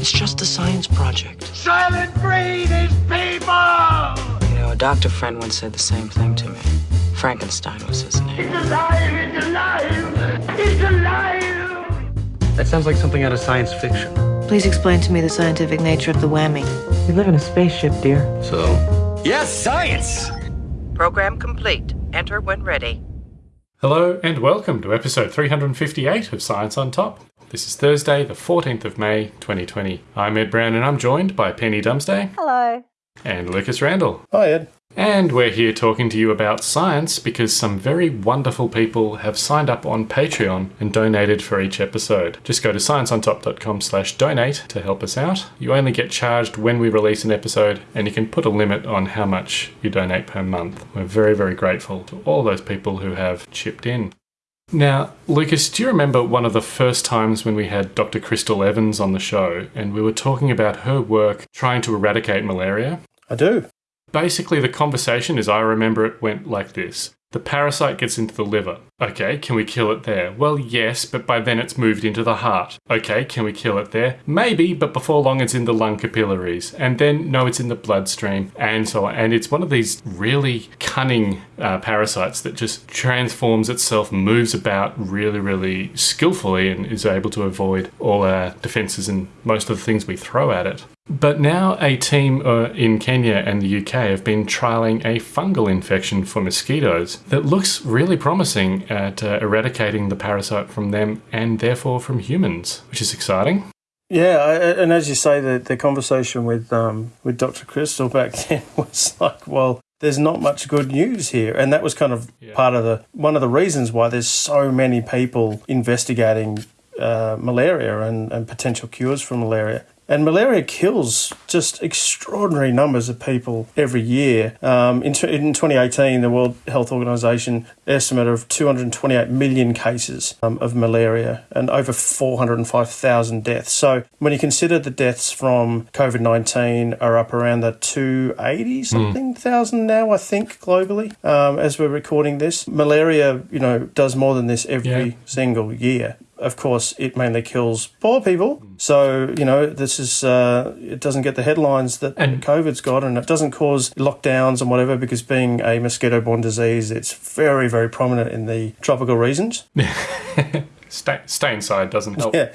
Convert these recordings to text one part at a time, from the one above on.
It's just a science project. Soylent Green is people! You know, a doctor friend once said the same thing to me. Frankenstein was his name. It's alive! It's alive! It's alive! That sounds like something out of science fiction. Please explain to me the scientific nature of the whammy. We live in a spaceship, dear. So? Yes, science! Program complete. Enter when ready. Hello and welcome to episode 358 of Science on Top. This is Thursday, the 14th of May, 2020. I'm Ed Brown and I'm joined by Penny Dumsday Hello. and Lucas Randall. Hi, Ed. And we're here talking to you about science because some very wonderful people have signed up on Patreon and donated for each episode. Just go to scienceontop.com slash donate to help us out. You only get charged when we release an episode and you can put a limit on how much you donate per month. We're very, very grateful to all those people who have chipped in. Now, Lucas, do you remember one of the first times when we had Dr. Crystal Evans on the show and we were talking about her work trying to eradicate malaria? I do. Basically, the conversation, as I remember it, went like this. The parasite gets into the liver. Okay, can we kill it there? Well, yes, but by then it's moved into the heart. Okay, can we kill it there? Maybe, but before long it's in the lung capillaries. And then, no, it's in the bloodstream, and so on. And it's one of these really cunning uh, parasites that just transforms itself, moves about really, really skillfully, and is able to avoid all our defenses and most of the things we throw at it. But now, a team uh, in Kenya and the UK have been trialing a fungal infection for mosquitoes that looks really promising at uh, eradicating the parasite from them and therefore from humans, which is exciting. Yeah, I- and as you say, the, the conversation with um, with Dr. Crystal back then was like, well, there's not much good news here, and that was kind of Yeah. part of the one of the reasons why there's so many people investigating uh, malaria and, and potential cures for malaria. And malaria kills just extraordinary numbers of people every year. Um, in, in 2018, the World Health Organization estimate of 228 million cases um, of malaria and over 405,000 deaths. So when you consider the deaths from COVID 19 are up around the 280 something thousand now, I think, globally, um, as we're recording this, malaria, you know, does more than this every Yeah. single year. Of course, it mainly kills poor people. So, you know, this is, uh, it doesn't get the headlines that And- COVID's got, and it doesn't cause lockdowns and whatever because being a mosquito borne disease, it's very, very prominent in the tropical regions. Stay, stay inside doesn't help. Yeah.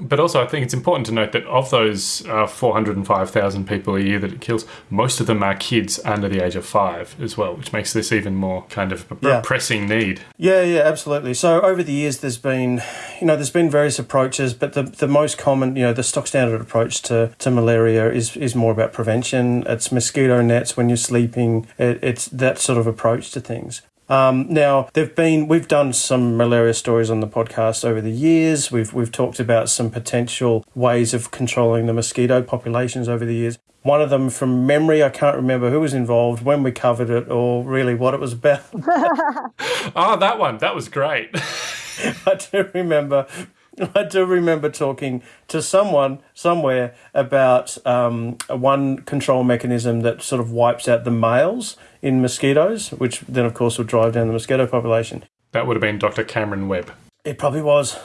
But also, I think it's important to note that of those uh, 405,000 people a year that it kills, most of them are kids under the age of five as well, which makes this even more kind of a Yeah. pressing need. Yeah, yeah, absolutely. So over the years, there's been, you know, there's been various approaches, but the, the most common, you know, the stock standard approach to, to malaria is, is more about prevention. It's mosquito nets when you're sleeping. It, it's that sort of approach to things. Um, now, there've been we've done some malaria stories on the podcast over the years. We've we've talked about some potential ways of controlling the mosquito populations over the years. One of them, from memory, I can't remember who was involved, when we covered it, or really what it was about. Oh, that one. That was great. I do remember. I do remember talking to someone somewhere about um, one control mechanism that sort of wipes out the males in mosquitoes, which then, of course, would drive down the mosquito population. that would have been Dr. Cameron Webb. It probably was.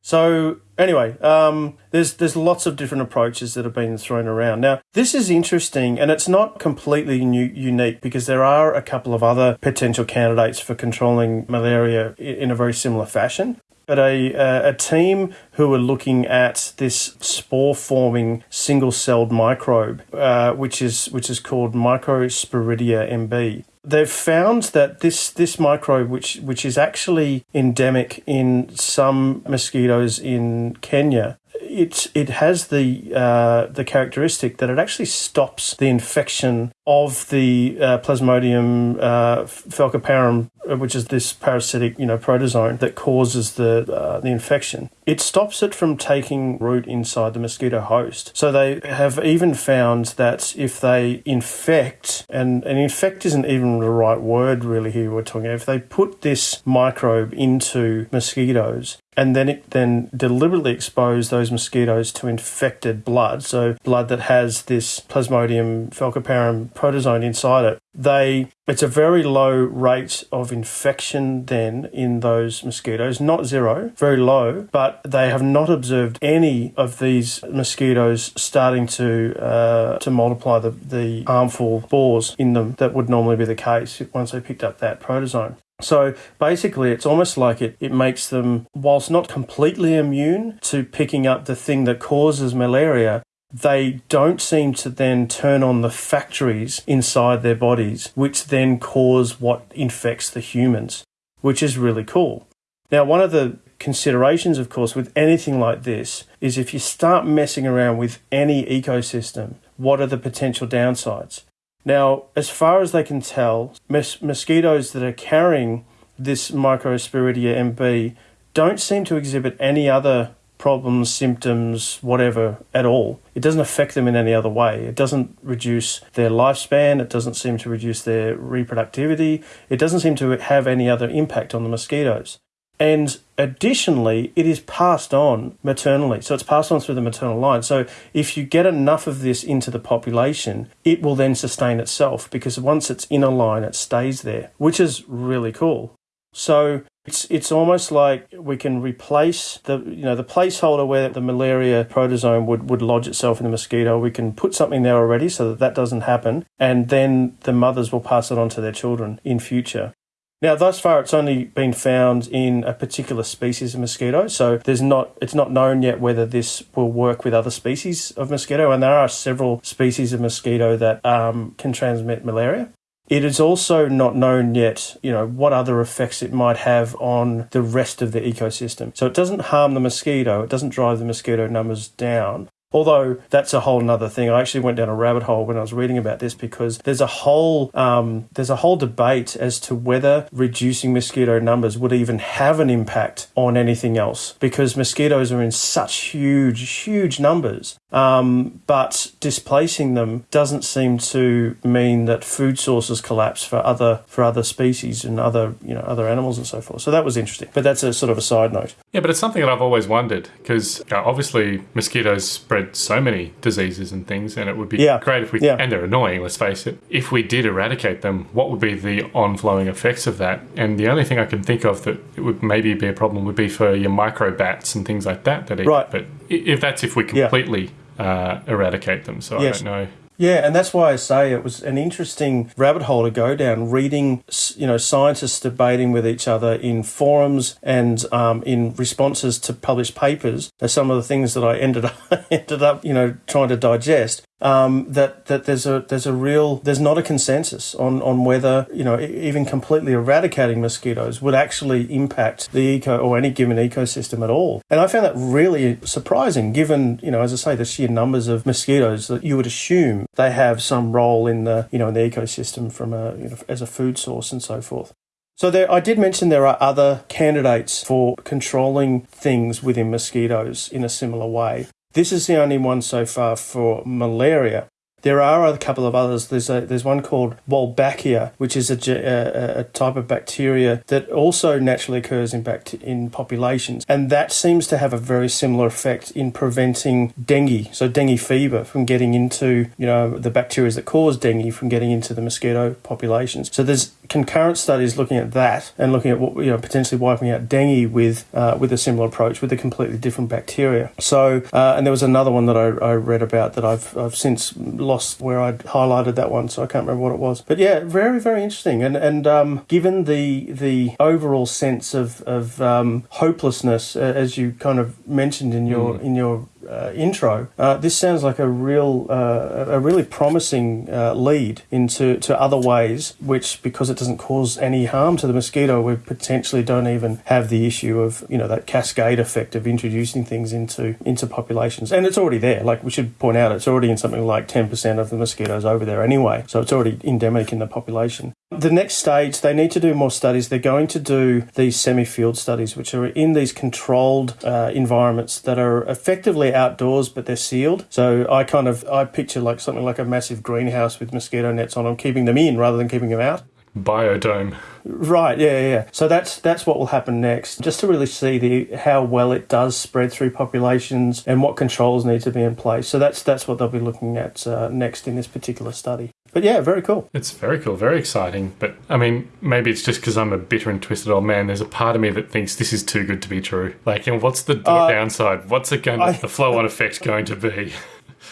So anyway, um, there's there's lots of different approaches that have been thrown around. Now this is interesting, and it's not completely new, unique because there are a couple of other potential candidates for controlling malaria in a very similar fashion. But a uh, a team who are looking at this spore forming single celled microbe, uh, which is which is called Microsporidia MB they've found that this this microbe, which which is actually endemic in some mosquitoes in Kenya, it it has the uh, the characteristic that it actually stops the infection of the uh, Plasmodium uh, falciparum, which is this parasitic you know protozoan that causes the uh, the infection. It stops it from taking root inside the mosquito host. So they have even found that if they infect, and, and infect isn't even the right word really here we're talking about, if they put this microbe into mosquitoes, and then it then deliberately expose those mosquitoes to infected blood, so blood that has this Plasmodium falciparum protozoan inside it. They it's a very low rate of infection then in those mosquitoes, not zero, very low, but they have not observed any of these mosquitoes starting to uh, to multiply the, the harmful spores in them that would normally be the case once they picked up that protozoan. So basically, it's almost like it, it makes them, whilst not completely immune to picking up the thing that causes malaria, they don't seem to then turn on the factories inside their bodies, which then cause what infects the humans, which is really cool. Now, one of the considerations, of course, with anything like this is if you start messing around with any ecosystem, what are the potential downsides? Now, as far as they can tell, mos- mosquitoes that are carrying this Microsporidia MB don't seem to exhibit any other problems, symptoms, whatever at all. It doesn't affect them in any other way. It doesn't reduce their lifespan. It doesn't seem to reduce their reproductivity. It doesn't seem to have any other impact on the mosquitoes. And additionally, it is passed on maternally. So it's passed on through the maternal line. So if you get enough of this into the population, it will then sustain itself because once it's in a line, it stays there, which is really cool. So it's it's almost like we can replace the you know the placeholder where the malaria protozoan would, would lodge itself in the mosquito. We can put something there already so that that doesn't happen, and then the mothers will pass it on to their children in future. Now, thus far, it's only been found in a particular species of mosquito, so there's not it's not known yet whether this will work with other species of mosquito, and there are several species of mosquito that um, can transmit malaria. It is also not known yet, you know, what other effects it might have on the rest of the ecosystem. So it doesn't harm the mosquito, it doesn't drive the mosquito numbers down, Although that's a whole nother thing. I actually went down a rabbit hole when I was reading about this because there's a whole um, there's a whole debate as to whether reducing mosquito numbers would even have an impact on anything else because mosquitoes are in such huge huge numbers. Um, but displacing them doesn't seem to mean that food sources collapse for other for other species and other you know other animals and so forth. So that was interesting. But that's a sort of a side note. Yeah, but it's something that I've always wondered because uh, obviously mosquitoes spread so many diseases and things, and it would be Yeah. great if we Yeah. and they're annoying. Let's face it. If we did eradicate them, what would be the on-flowing effects of that? And the only thing I can think of that it would maybe be a problem would be for your microbats and things like that. That eat. Right. But if that's if we Yeah. completely uh, eradicate them, so Yes. I don't know. Yeah, and that's why I say it was an interesting rabbit hole to go down, reading, you know, scientists debating with each other in forums and um, in responses to published papers. Are some of the things that I ended up ended up, you know, trying to digest. Um, that that there's a there's a real there's not a consensus on on whether you know even completely eradicating mosquitoes would actually impact the eco or any given ecosystem at all. And I found that really surprising, given you know as I say the sheer numbers of mosquitoes that you would assume they have some role in the you know in the ecosystem from a you know as a food source and so forth. So there, I did mention there are other candidates for controlling things within mosquitoes in a similar way. This is the only one so far for malaria. There are a couple of others. There's a, there's one called Wolbachia, which is a, a, a type of bacteria that also naturally occurs in in populations, and that seems to have a very similar effect in preventing dengue, so dengue fever, from getting into you know the bacteria that cause dengue from getting into the mosquito populations. So there's concurrent studies looking at that and looking at what you know potentially wiping out dengue with uh, with a similar approach with a completely different bacteria. So uh, and there was another one that I, I read about that I've I've since lost where I'd highlighted that one, so I can't remember what it was. But yeah, very very interesting. And and um, given the the overall sense of of um, hopelessness uh, as you kind of mentioned in your in your uh, intro, uh, this sounds like a real, uh, a really promising uh, lead into to other ways, which because it doesn't cause any harm to the mosquito, we potentially don't even have the issue of you know that cascade effect of introducing things into into populations, and it's already there. Like we should point out, it's already in something like ten percent of the mosquitoes over there anyway, so it's already endemic in the population. The next stage, they need to do more studies. They're going to do these semi field studies, which are in these controlled uh, environments that are effectively outdoors, but they're sealed. So I kind of I picture like something like a massive greenhouse with mosquito nets on them, keeping them in rather than keeping them out. Biodome. Right, yeah, yeah, yeah. So that's that's what will happen next, just to really see the how well it does spread through populations and what controls need to be in place. So that's that's what they'll be looking at uh, next in this particular study. But yeah, very cool. It's very cool, very exciting. But I mean, maybe it's just because I'm a bitter and twisted old man. There's a part of me that thinks this is too good to be true. Like, and what's the uh, downside? What's it going? I- the flow-on effect going to be?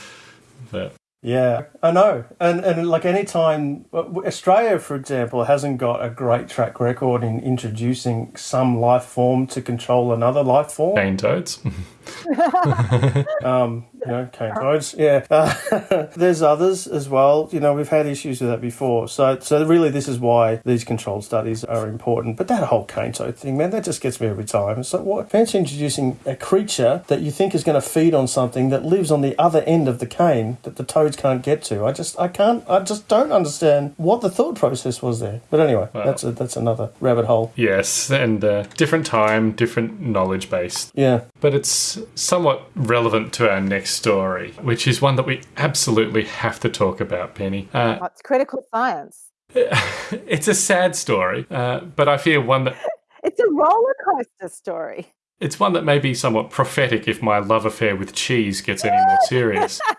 but Yeah, I know. And and like any time uh, Australia, for example, hasn't got a great track record in introducing some life form to control another life form. cane toads. Um, you know, cane toads. Yeah, uh, there's others as well. You know, we've had issues with that before. So, so really, this is why these controlled studies are important. But that whole cane toad thing, man, that just gets me every time. It's like, what? Fancy introducing a creature that you think is going to feed on something that lives on the other end of the cane that the toads can't get to. I just, I can't, I just don't understand what the thought process was there. But anyway, that's a, that's another rabbit hole. yes, and uh, different time, different knowledge base. Yeah. But it's somewhat relevant to our next story, which is one that we absolutely have to talk about, Penny. Uh, It's critical science. it's a sad story, uh, but I fear one that It's a roller coaster story. it's one that may be somewhat prophetic if my love affair with cheese gets any more serious.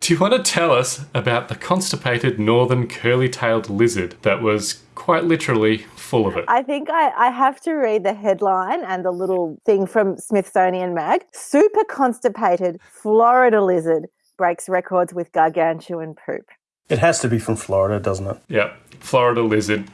Do you want to tell us about the constipated northern curly-tailed lizard that was quite literally full of it? I think I, I have to read the headline and the little thing from Smithsonian Mag. Super constipated Florida lizard breaks records with gargantuan poop. It has to be from Florida, doesn't it? Yeah, Florida lizard.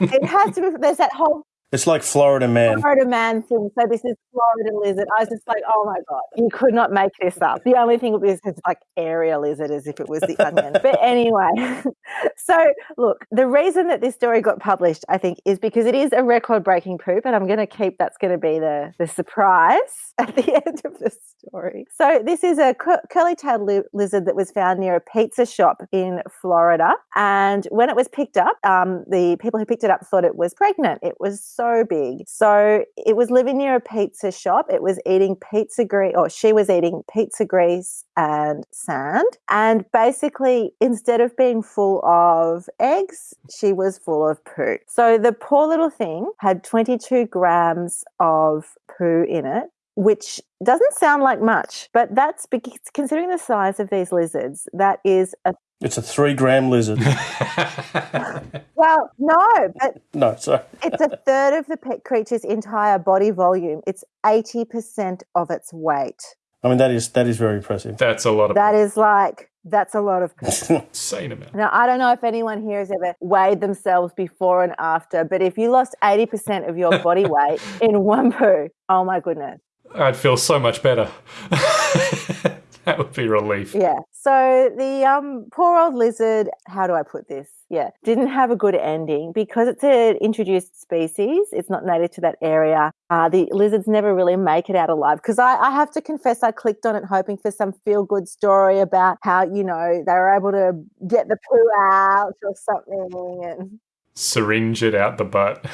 It has to be, there's that whole It's like Florida Man. Florida man thing. So this is Florida lizard. I was just like, oh my God, you could not make this up. The only thing is it's like area lizard as if it was the onion. But anyway, so look, the reason that this story got published, I think, is because it is a record breaking poop. And I'm going to keep that's going to be the, the surprise at the end of the story. So this is a cur- curly tailed li- lizard that was found near a pizza shop in Florida. And when it was picked up, um, the people who picked it up thought it was pregnant. It was so big. So it was living near a pizza shop. It was eating pizza grease, or she was eating pizza grease and sand. And basically, instead of being full of eggs, she was full of poo. So the poor little thing had 22 grams of poo in it. Which doesn't sound like much, but that's because considering the size of these lizards, that is a It's a three gram lizard. well, no, but no, sorry. it's a third of the pet creature's entire body volume. It's 80% of its weight. I mean, that is that is very impressive. That's a lot of That is like, that's a lot of insane amount. Now, I don't know if anyone here has ever weighed themselves before and after, but if you lost 80% of your body weight in one poo, oh my goodness. I'd feel so much better. that would be relief. Yeah. So the um, poor old lizard, how do I put this? Yeah, didn't have a good ending because it's an introduced species. It's not native to that area. Uh, the lizards never really make it out alive. Because I, I have to confess, I clicked on it hoping for some feel good story about how, you know, they were able to get the poo out or something. And Syringe it out the butt.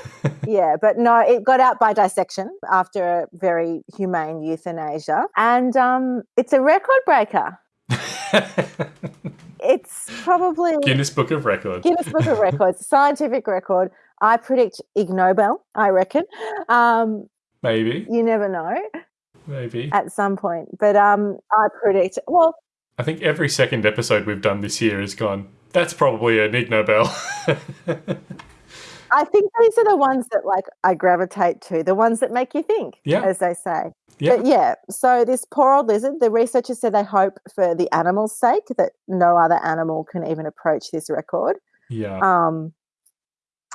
yeah, but no, it got out by dissection after a very humane euthanasia. And um, it's a record breaker. It's probably Guinness Book of Records. Guinness Book of Records, scientific record. I predict Ig Nobel, I reckon. Um, Maybe, you never know maybe. at some point. But um, I predict, well, I think every second episode we've done this year has gone. That's probably an Ig Nobel. I think these are the ones that like I gravitate to, the ones that make you think, Yeah. as they say. yeah. But yeah, so this poor old lizard, the researchers said they hope for the animal's sake that no other animal can even approach this record. Yeah. Um,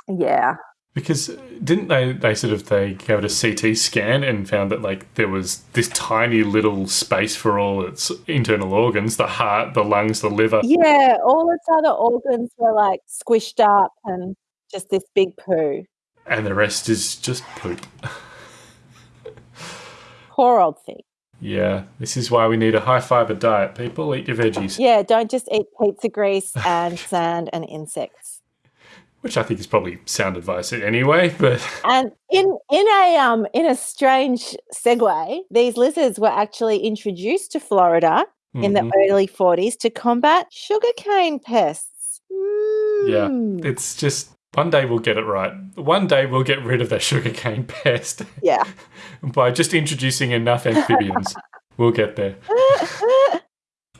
yeah, Because didn't they? They sort of they gave it a CT scan and found that like there was this tiny little space for all its internal organs: the heart, the lungs, the liver. yeah, all its other organs were like squished up and just this big poo. and the rest is just poop. Poor old thing. Yeah, this is why we need a high fiber diet. People eat your veggies, Yeah, don't just eat pizza grease and sand and insects. Which I think is probably sound advice anyway. But And in in a um in a strange segue, these lizards were actually introduced to Florida in the Mhm. early 40s to combat sugarcane pests. Yeah. Mm. it's just one day we'll get it right. One day we'll get rid of that sugarcane pest Yeah. by just introducing enough amphibians. we'll get there.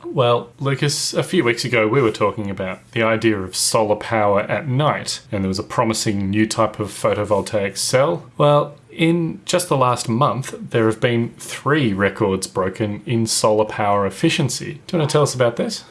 Well, Lucas, a few weeks ago we were talking about the idea of solar power at night, and there was a promising new type of photovoltaic cell. Well, in just the last month, there have been three records broken in solar power efficiency. Do you want to tell us about this?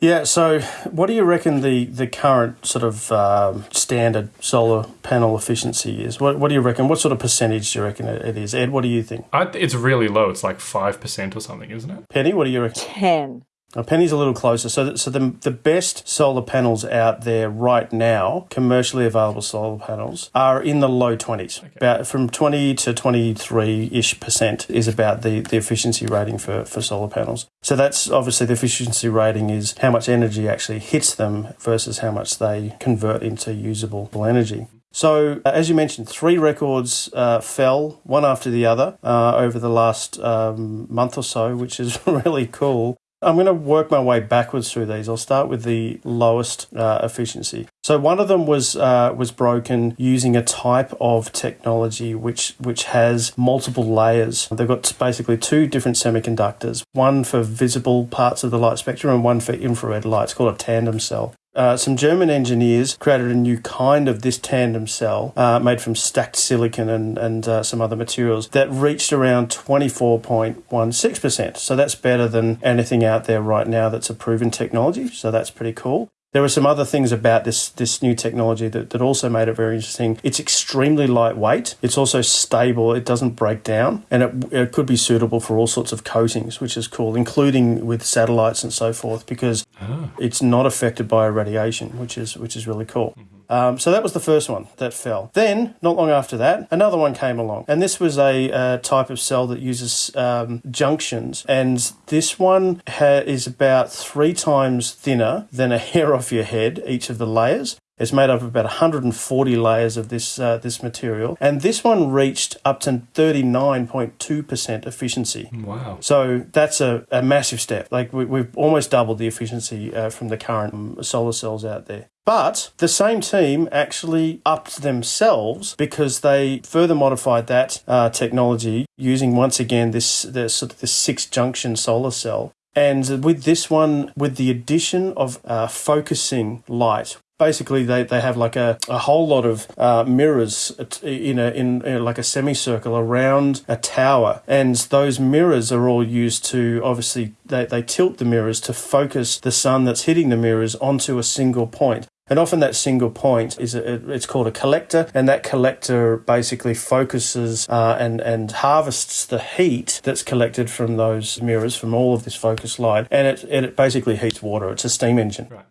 Yeah, so what do you reckon the, the current sort of um, standard solar panel efficiency is? What, what do you reckon? What sort of percentage do you reckon it it is? Ed, what do you think? I, it's really low. It's like 5% or something, isn't it? Penny, what do you reckon? 10. Now, Penny's a little closer. So, so the, the best solar panels out there right now, commercially available solar panels, are in the low 20s. About from 20 to 23 ish percent is about the, the efficiency rating for, for solar panels. So, that's obviously the efficiency rating is how much energy actually hits them versus how much they convert into usable energy. So, uh, as you mentioned, three records uh, fell one after the other uh, over the last um, month or so, which is really cool. I'm going to work my way backwards through these. I'll start with the lowest uh, efficiency. So one of them was uh, was broken using a type of technology which which has multiple layers. They've got basically two different semiconductors, one for visible parts of the light spectrum and one for infrared light. It's called a tandem cell. Uh, some German engineers created a new kind of this tandem cell uh, made from stacked silicon and, and uh, some other materials that reached around 24.16%. So that's better than anything out there right now that's a proven technology. So that's pretty cool. There were some other things about this this new technology that, that also made it very interesting. It's extremely lightweight. It's also stable. It doesn't break down, and it, it could be suitable for all sorts of coatings, which is cool, including with satellites and so forth, because ah. it's not affected by radiation, which is which is really cool. Mm-hmm. Um, so that was the first one that fell. Then, not long after that, another one came along, and this was a uh, type of cell that uses um, junctions, and this one ha- is about three times thinner than a hair off your head. Each of the layers. It's made up of about 140 layers of this uh, this material, and this one reached up to 39.2% efficiency. Wow. So that's a, a massive step. Like we, we've almost doubled the efficiency uh, from the current um, solar cells out there. But the same team actually upped themselves because they further modified that uh, technology using once again this this sort of this six junction solar cell. And with this one, with the addition of uh, focusing light, basically they, they have like a, a whole lot of uh, mirrors in a in, like a semicircle around a tower and those mirrors are all used to obviously they, they tilt the mirrors to focus the sun that's hitting the mirrors onto a single point and often that single point is a, it's called a collector, and that collector basically focuses uh, and and harvests the heat that's collected from those mirrors from all of this focused light, and it it basically heats water. It's a steam engine. Right.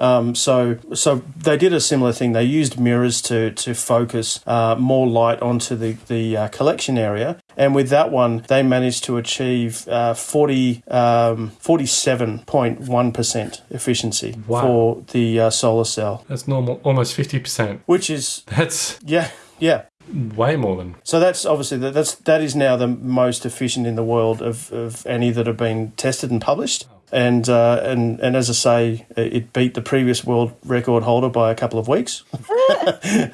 Um, so, so they did a similar thing. They used mirrors to to focus uh, more light onto the the uh, collection area, and with that one, they managed to achieve uh, 40, um, 47.1 percent efficiency Wow. for the uh, solar cell, That's normal, almost 50%. which is That's yeah, yeah. way more than. So that's obviously that, that's that is now the most efficient in the world of, of any that have been tested and published. And uh, and and as I say, it beat the previous world record holder by a couple of weeks,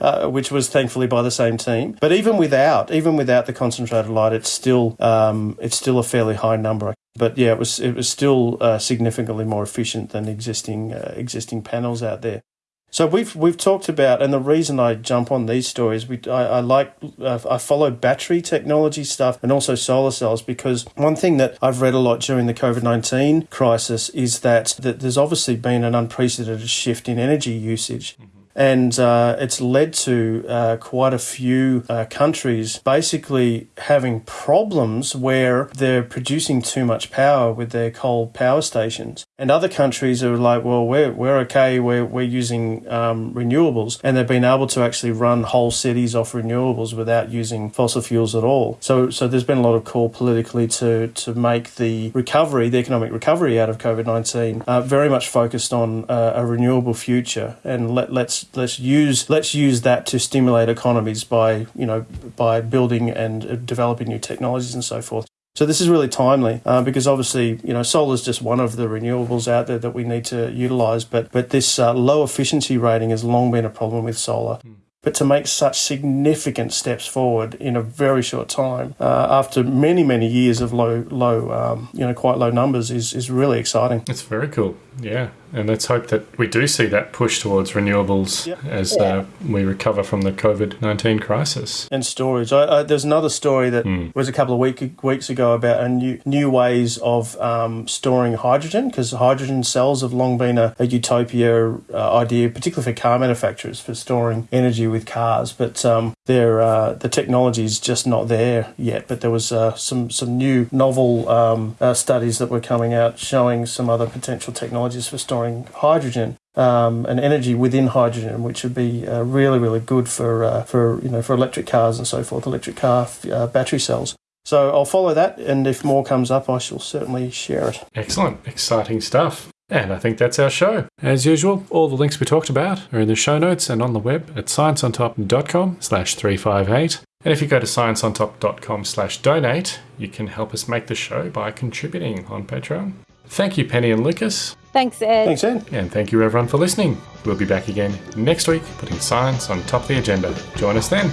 uh, which was thankfully by the same team. But even without even without the concentrated light, it's still um, it's still a fairly high number. But yeah, it was it was still uh, significantly more efficient than existing uh, existing panels out there. So we've we've talked about, and the reason I jump on these stories, we I, I like uh, I follow battery technology stuff and also solar cells because one thing that I've read a lot during the COVID nineteen crisis is that that there's obviously been an unprecedented shift in energy usage. And uh, it's led to uh, quite a few uh, countries basically having problems where they're producing too much power with their coal power stations. And other countries are like, well, we're, we're okay, we're, we're using um, renewables. And they've been able to actually run whole cities off renewables without using fossil fuels at all. So, so there's been a lot of call politically to, to make the recovery, the economic recovery out of COVID 19, uh, very much focused on uh, a renewable future. And let, let's, let's, use, let's use that to stimulate economies by, you know, by building and uh, developing new technologies and so forth. So this is really timely uh, because obviously you know solar is just one of the renewables out there that we need to utilise, but but this uh, low efficiency rating has long been a problem with solar. but to make such significant steps forward in a very short time uh, after many many years of low low um, you know quite low numbers is is really exciting. It's very cool. Yeah. And let's hope that we do see that push towards renewables Yep. as uh, we recover from the COVID 19 crisis. and storage. I, I, there's another story that was a couple of week, weeks ago about a new new ways of um, storing hydrogen because hydrogen cells have long been a, a utopia uh, idea, particularly for car manufacturers for storing energy with cars. But um, they're, uh, the technology is just not there yet. But there was uh, some some new novel um, uh, studies that were coming out showing some other potential technologies for hydrogen um, and energy within hydrogen, which would be uh, really, really good for uh, for you know for electric cars and so forth, electric car uh, battery cells. So I'll follow that, and if more comes up, I shall certainly share it. Excellent. Exciting stuff. And I think that's our show. As usual, all the links we talked about are in the show notes and on the web at scienceontop.com slash 358. And if you go to scienceontop.com slash donate, you can help us make the show by contributing on Patreon. Thank you, Penny and Lucas. Thanks, Ed. Thanks, Ed. And thank you, everyone, for listening. We'll be back again next week, putting science on top of the agenda. Join us then.